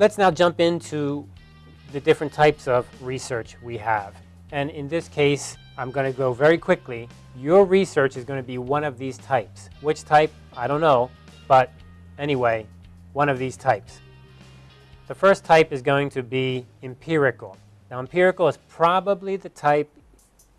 Let's now jump into the different types of research we have. And in this case, I'm going to go very quickly. Your research is going to be one of these types. Which type? I don't know. But anyway, one of these types. The first type is going to be empirical. Now empirical is probably the type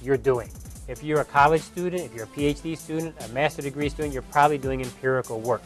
you're doing. If you're a college student, if you're a PhD student, a master degree student, you're probably doing empirical work.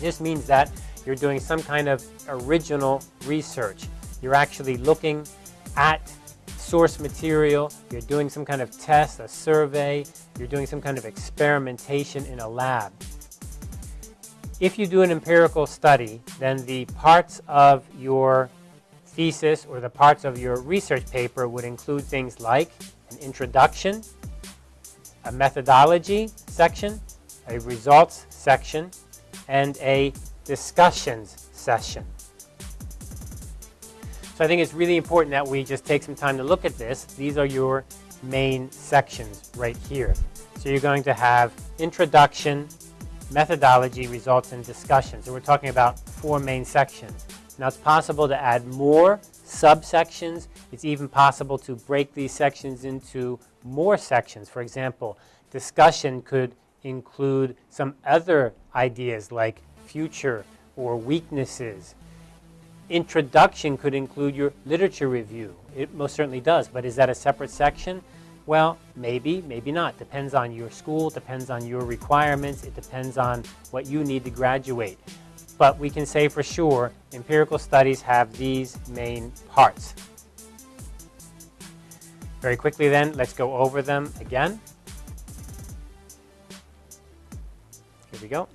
This means that you're doing some kind of original research. You're actually looking at source material, you're doing some kind of test, a survey, you're doing some kind of experimentation in a lab. If you do an empirical study, then the parts of your thesis or the parts of your research paper would include things like an introduction, a methodology section, a results section, and a discussions session. So I think it's really important that we just take some time to look at this. These are your main sections right here. So you're going to have introduction, methodology, results, and discussion. So we're talking about four main sections. Now it's possible to add more subsections. It's even possible to break these sections into more sections. For example, discussion could include some other ideas like future or weaknesses. Introduction could include your literature review. It most certainly does, but is that a separate section? Well, maybe, maybe not. Depends on your school, depends on your requirements, it depends on what you need to graduate. But we can say for sure, empirical studies have these main parts. Very quickly then, let's go over them again. Here we go.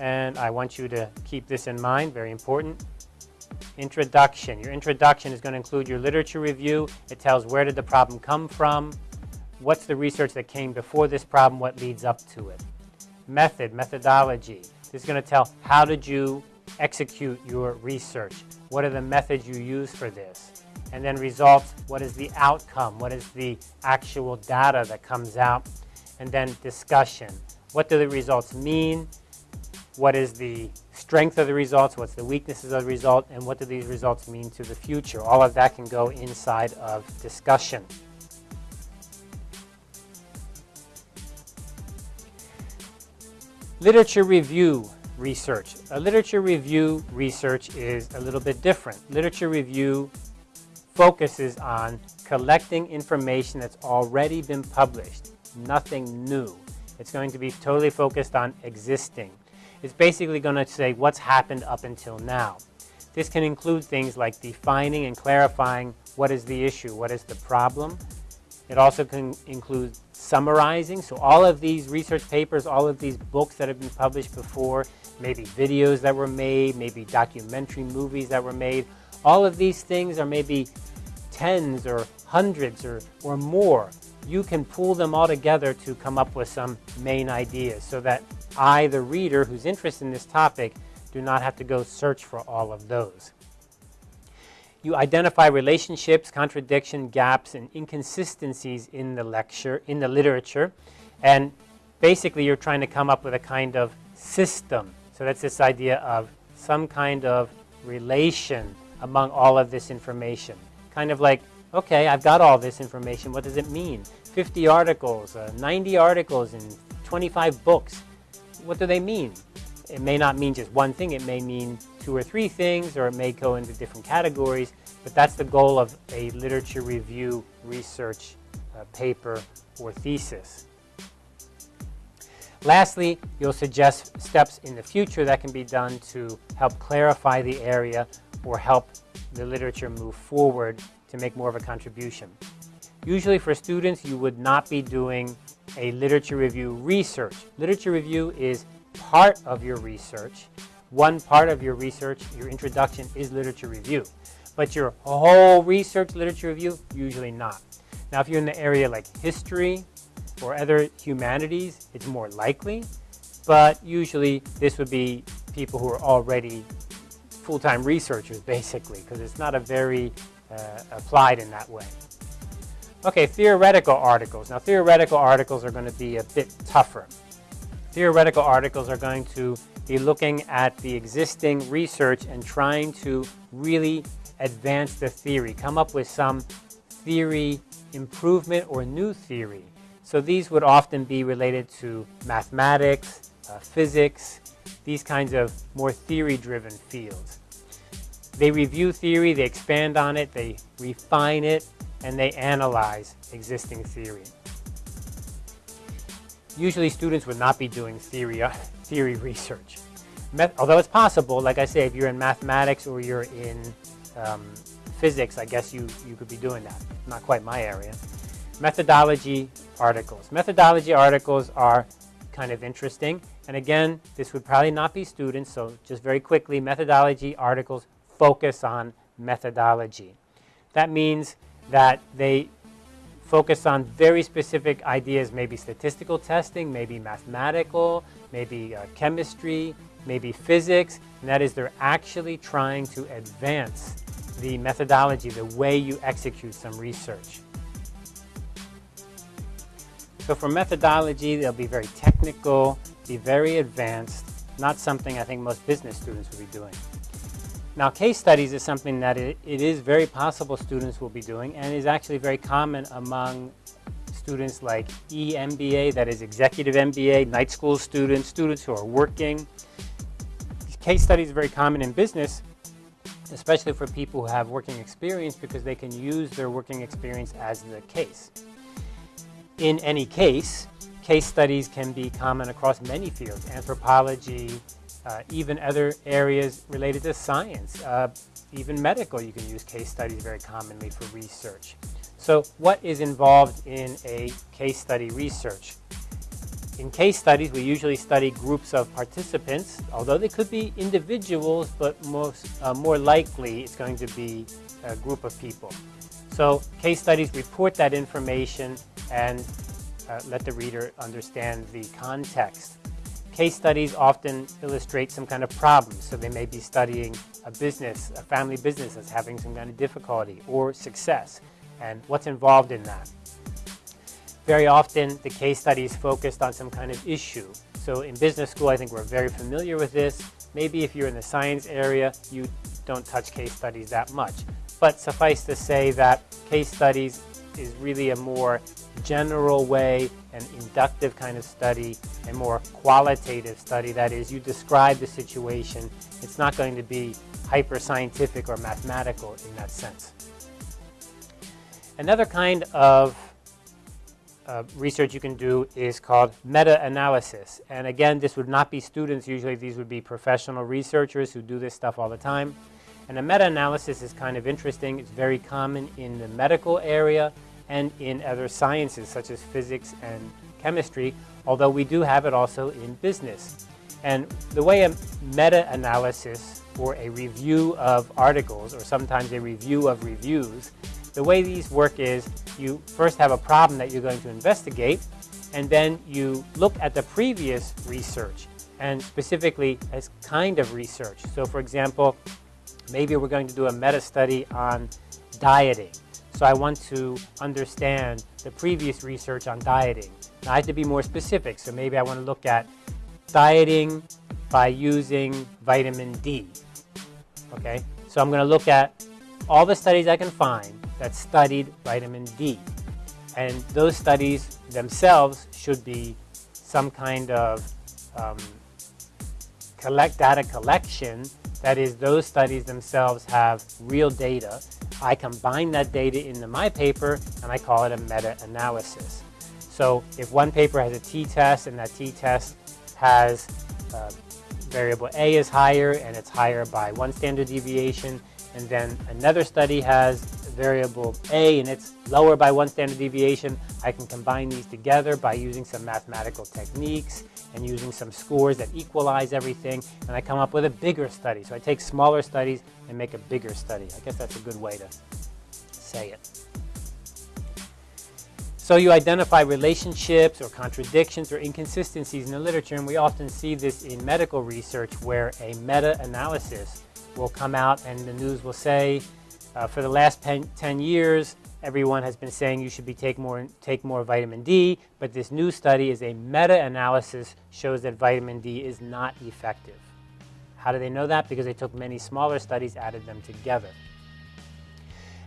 And I want you to keep this in mind, very important. Introduction. Your introduction is going to include your literature review. It tells where did the problem come from, what's the research that came before this problem, what leads up to it. Method, methodology. This is going to tell how did you execute your research, what are the methods you use for this. And then results, what is the outcome, what is the actual data that comes out. And then discussion, what do the results mean, what is the strength of the results, what's the weaknesses of the result, and what do these results mean to the future. All of that can go inside of discussion. Literature review research. A literature review research is a little bit different. Literature review focuses on collecting information that's already been published, nothing new. It's going to be totally focused on existing. It's basically going to say what's happened up until now. This can include things like defining and clarifying what is the issue, what is the problem. It also can include summarizing. So all of these research papers, all of these books that have been published before, maybe videos that were made, maybe documentary movies that were made, all of these things are maybe tens or hundreds or, or more. You can pull them all together to come up with some main ideas so that I, the reader who's interested in this topic, do not have to go search for all of those. You identify relationships, contradiction, gaps, and inconsistencies in the lecture, in the literature, and basically you're trying to come up with a kind of system. So that's this idea of some kind of relation among all of this information. Kind of like, okay, I've got all this information, what does it mean? 50 articles, uh, 90 articles, and 25 books. What do they mean? It may not mean just one thing, it may mean two or three things, or it may go into different categories, but that's the goal of a literature review research uh, paper or thesis. Lastly, you'll suggest steps in the future that can be done to help clarify the area or help the literature move forward to make more of a contribution. Usually for students, you would not be doing a literature review research. Literature review is part of your research. One part of your research, your introduction, is literature review. But your whole research literature review, usually not. Now if you're in the area like history or other humanities, it's more likely. But usually this would be people who are already full-time researchers basically because it's not a very uh, applied in that way. Okay, theoretical articles. Now theoretical articles are going to be a bit tougher. Theoretical articles are going to be looking at the existing research and trying to really advance the theory, come up with some theory improvement or new theory. So these would often be related to mathematics, uh, physics, these kinds of more theory-driven fields. They review theory, they expand on it, they refine it, and they analyze existing theory. Usually students would not be doing theory, uh, theory research. Met although it's possible, like I say, if you're in mathematics or you're in um, physics, I guess you, you could be doing that. Not quite my area. Methodology articles. Methodology articles are kind of interesting. And again, this would probably not be students, so just very quickly, methodology articles focus on methodology. That means that they focus on very specific ideas, maybe statistical testing, maybe mathematical, maybe uh, chemistry, maybe physics, and that is they're actually trying to advance the methodology, the way you execute some research. So for methodology, they'll be very technical, be very advanced, not something I think most business students would be doing. Now case studies is something that it, it is very possible students will be doing and is actually very common among students like EMBA, that is executive MBA, night school students, students who are working. Case studies are very common in business, especially for people who have working experience because they can use their working experience as the case. In any case, case studies can be common across many fields, anthropology, uh, even other areas related to science, uh, even medical, you can use case studies very commonly for research. So what is involved in a case study research? In case studies, we usually study groups of participants, although they could be individuals, but most, uh, more likely it's going to be a group of people. So case studies report that information and uh, let the reader understand the context. Case studies often illustrate some kind of problem. So they may be studying a business, a family business that's having some kind of difficulty or success and what's involved in that. Very often the case study is focused on some kind of issue. So in business school, I think we're very familiar with this. Maybe if you're in the science area, you don't touch case studies that much. But suffice to say that case studies is really a more general way, an inductive kind of study, a more qualitative study. That is, you describe the situation. It's not going to be hyper scientific or mathematical in that sense. Another kind of uh, research you can do is called meta-analysis. And again, this would not be students. Usually these would be professional researchers who do this stuff all the time. And a meta-analysis is kind of interesting. It's very common in the medical area and in other sciences such as physics and chemistry, although we do have it also in business. And the way a meta-analysis or a review of articles or sometimes a review of reviews, the way these work is you first have a problem that you're going to investigate and then you look at the previous research and specifically as kind of research. So for example, maybe we're going to do a meta-study on dieting. So I want to understand the previous research on dieting. Now I have to be more specific, so maybe I want to look at dieting by using vitamin D. Okay, so I'm going to look at all the studies I can find that studied vitamin D. And those studies themselves should be some kind of um, collect data collection. That is, those studies themselves have real data I combine that data into my paper and I call it a meta-analysis. So if one paper has a t-test and that t-test has uh, variable A is higher and it's higher by one standard deviation and then another study has variable A and it's lower by one standard deviation, I can combine these together by using some mathematical techniques and using some scores that equalize everything, and I come up with a bigger study. So I take smaller studies and make a bigger study. I guess that's a good way to say it. So you identify relationships or contradictions or inconsistencies in the literature, and we often see this in medical research where a meta-analysis will come out and the news will say, uh, for the last 10 years, everyone has been saying you should be take more take more vitamin D, but this new study is a meta-analysis shows that vitamin D is not effective. How do they know that? Because they took many smaller studies, added them together.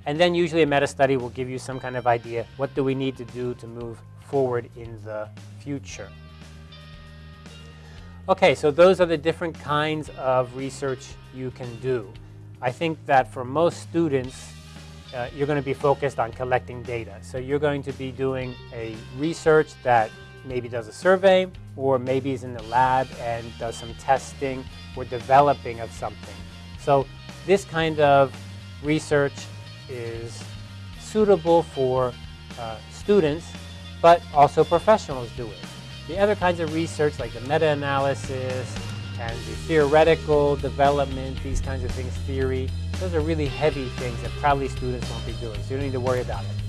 And then usually a meta-study will give you some kind of idea, what do we need to do to move forward in the future? Okay, so those are the different kinds of research you can do. I think that for most students, uh, you're going to be focused on collecting data. So you're going to be doing a research that maybe does a survey or maybe is in the lab and does some testing or developing of something. So this kind of research is suitable for uh, students, but also professionals do it. The other kinds of research like the meta-analysis the theoretical development, these kinds of things, theory, those are really heavy things that probably students won't be doing, so you don't need to worry about it.